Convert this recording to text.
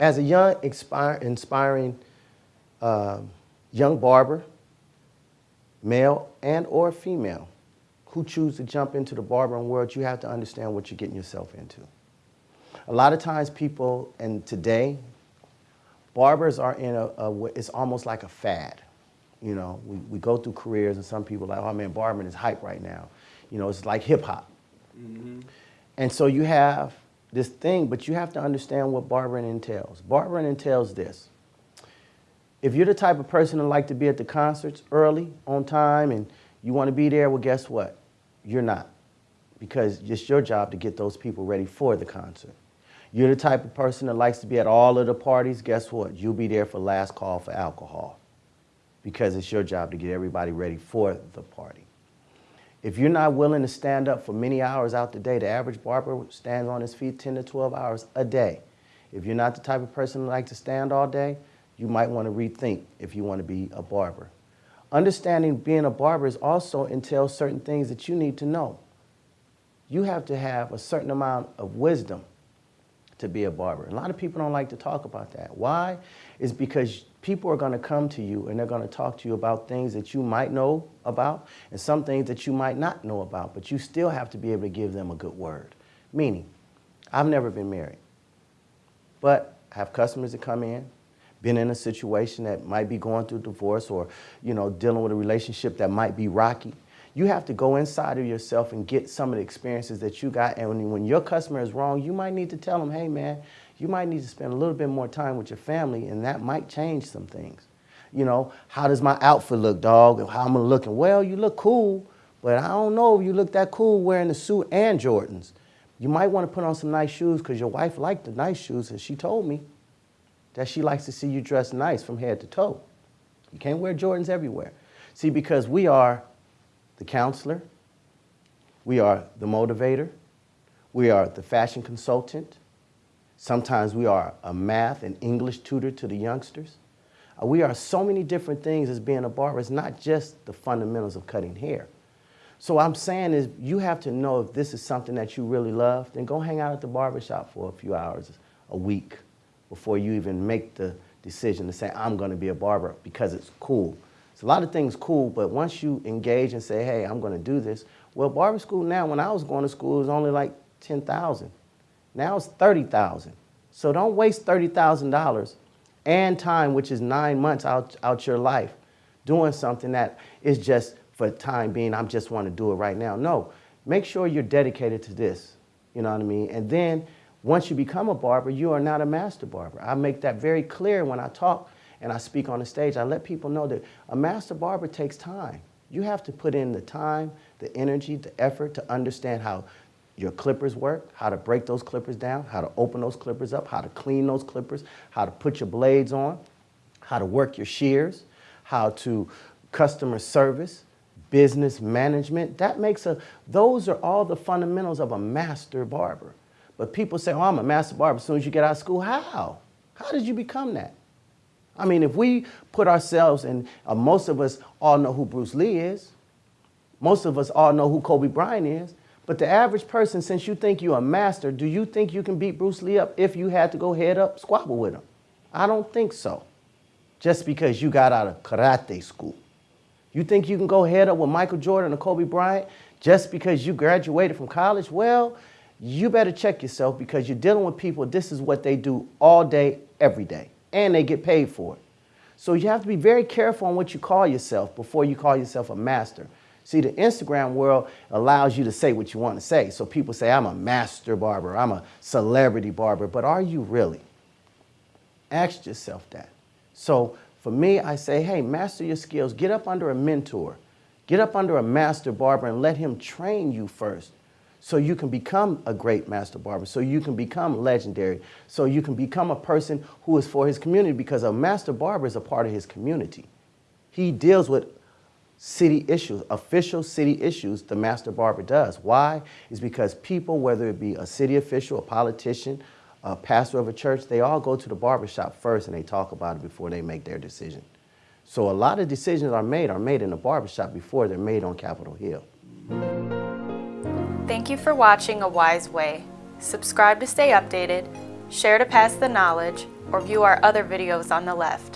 As a young, inspire, inspiring uh, young barber, male and or female, who choose to jump into the barbering world, you have to understand what you're getting yourself into. A lot of times people, and today, barbers are in a, a it's almost like a fad. You know, we, we go through careers and some people are like, oh man, barbering is hype right now. You know, it's like hip hop. Mm -hmm. And so you have this thing, but you have to understand what barbering entails. Barbering entails this. If you're the type of person that like to be at the concerts early, on time, and you want to be there, well, guess what? You're not. Because it's your job to get those people ready for the concert. You're the type of person that likes to be at all of the parties, guess what? You'll be there for last call for alcohol. Because it's your job to get everybody ready for the party. If you're not willing to stand up for many hours out the day, the average barber stands on his feet 10 to 12 hours a day. If you're not the type of person who like to stand all day, you might want to rethink if you want to be a barber. Understanding being a barber is also entails certain things that you need to know. You have to have a certain amount of wisdom to be a barber. A lot of people don't like to talk about that. Why? Is because people are going to come to you and they're going to talk to you about things that you might know about and some things that you might not know about, but you still have to be able to give them a good word. Meaning, I've never been married, but I have customers that come in, been in a situation that might be going through divorce or, you know, dealing with a relationship that might be rocky. You have to go inside of yourself and get some of the experiences that you got. And when, your customer is wrong, you might need to tell them, hey man, you might need to spend a little bit more time with your family and that might change some things. You know, how does my outfit look, dog? How am I looking? Well, you look cool, but I don't know if you look that cool wearing the suit and Jordans. You might want to put on some nice shoes because your wife liked the nice shoes and she told me that she likes to see you dressed nice from head to toe. You can't wear Jordans everywhere. See, because we are the counselor, we are the motivator, we are the fashion consultant, Sometimes we are a math and English tutor to the youngsters. Uh, we are so many different things as being a barber. It's not just the fundamentals of cutting hair. So I'm saying is you have to know if this is something that you really love, then go hang out at the barbershop for a few hours a week before you even make the decision to say, I'm going to be a barber because it's cool. It's a lot of things cool, but once you engage and say, hey, I'm going to do this, well, barber school now, when I was going to school, it was only like 10,000. Now it's 30,000. So don't waste $30,000 and time, which is nine months out, out your life, doing something that is just for the time being, I just want to do it right now. No, make sure you're dedicated to this, you know what I mean? And then once you become a barber, you are not a master barber. I make that very clear when I talk and I speak on the stage. I let people know that a master barber takes time. You have to put in the time, the energy, the effort to understand how your clippers work, how to break those clippers down, how to open those clippers up, how to clean those clippers, how to put your blades on, how to work your shears, how to customer service, business management. That makes a, those are all the fundamentals of a master barber. But people say, oh, I'm a master barber as soon as you get out of school. How? How did you become that? I mean, if we put ourselves, and uh, most of us all know who Bruce Lee is, most of us all know who Kobe Bryant is, but the average person, since you think you're a master, do you think you can beat Bruce Lee up if you had to go head up squabble with him? I don't think so. Just because you got out of karate school. You think you can go head up with Michael Jordan or Kobe Bryant just because you graduated from college? Well, you better check yourself because you're dealing with people, this is what they do all day, every day, and they get paid for it. So you have to be very careful on what you call yourself before you call yourself a master. See, the Instagram world allows you to say what you want to say. So people say, I'm a master barber, I'm a celebrity barber, but are you really? Ask yourself that. So for me, I say, hey, master your skills. Get up under a mentor. Get up under a master barber and let him train you first so you can become a great master barber, so you can become legendary, so you can become a person who is for his community because a master barber is a part of his community. He deals with city issues, official city issues, the master barber does. Why? Is because people, whether it be a city official, a politician, a pastor of a church, they all go to the barber shop first and they talk about it before they make their decision. So a lot of decisions are made are made in the barber shop before they're made on Capitol Hill. Thank you for watching A Wise Way. Subscribe to stay updated, share to pass the knowledge, or view our other videos on the left.